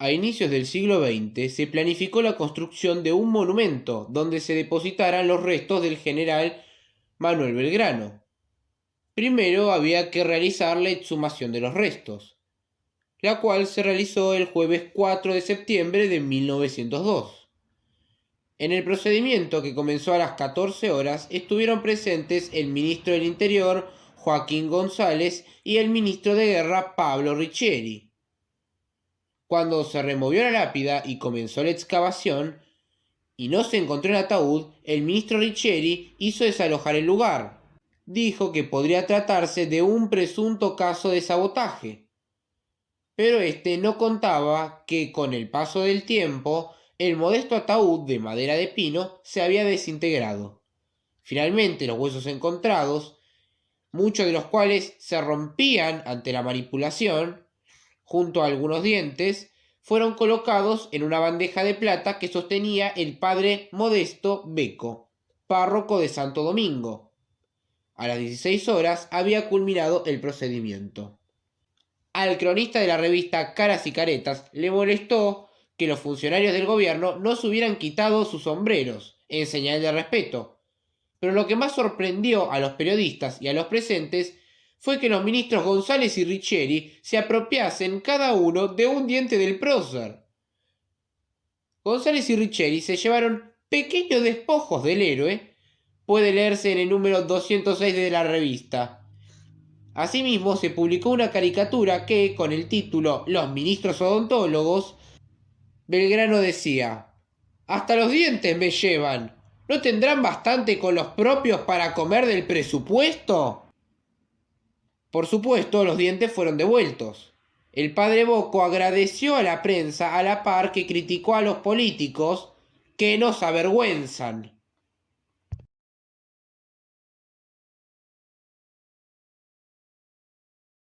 A inicios del siglo XX se planificó la construcción de un monumento donde se depositaran los restos del general Manuel Belgrano. Primero había que realizar la exhumación de los restos, la cual se realizó el jueves 4 de septiembre de 1902. En el procedimiento que comenzó a las 14 horas estuvieron presentes el ministro del Interior Joaquín González y el ministro de Guerra Pablo Riccieri. Cuando se removió la lápida y comenzó la excavación, y no se encontró el ataúd, el ministro Riccieri hizo desalojar el lugar. Dijo que podría tratarse de un presunto caso de sabotaje. Pero este no contaba que con el paso del tiempo el modesto ataúd de madera de pino se había desintegrado. Finalmente los huesos encontrados, muchos de los cuales se rompían ante la manipulación, junto a algunos dientes, fueron colocados en una bandeja de plata que sostenía el padre Modesto Beco, párroco de Santo Domingo. A las 16 horas había culminado el procedimiento. Al cronista de la revista Caras y Caretas le molestó que los funcionarios del gobierno no se hubieran quitado sus sombreros, en señal de respeto. Pero lo que más sorprendió a los periodistas y a los presentes fue que los ministros González y Riccieri se apropiasen cada uno de un diente del prócer. González y Riccieri se llevaron pequeños despojos del héroe, puede leerse en el número 206 de la revista. Asimismo, se publicó una caricatura que, con el título Los ministros odontólogos, Belgrano decía, Hasta los dientes me llevan. ¿No tendrán bastante con los propios para comer del presupuesto? Por supuesto, los dientes fueron devueltos. El padre Boco agradeció a la prensa a la par que criticó a los políticos que nos avergüenzan.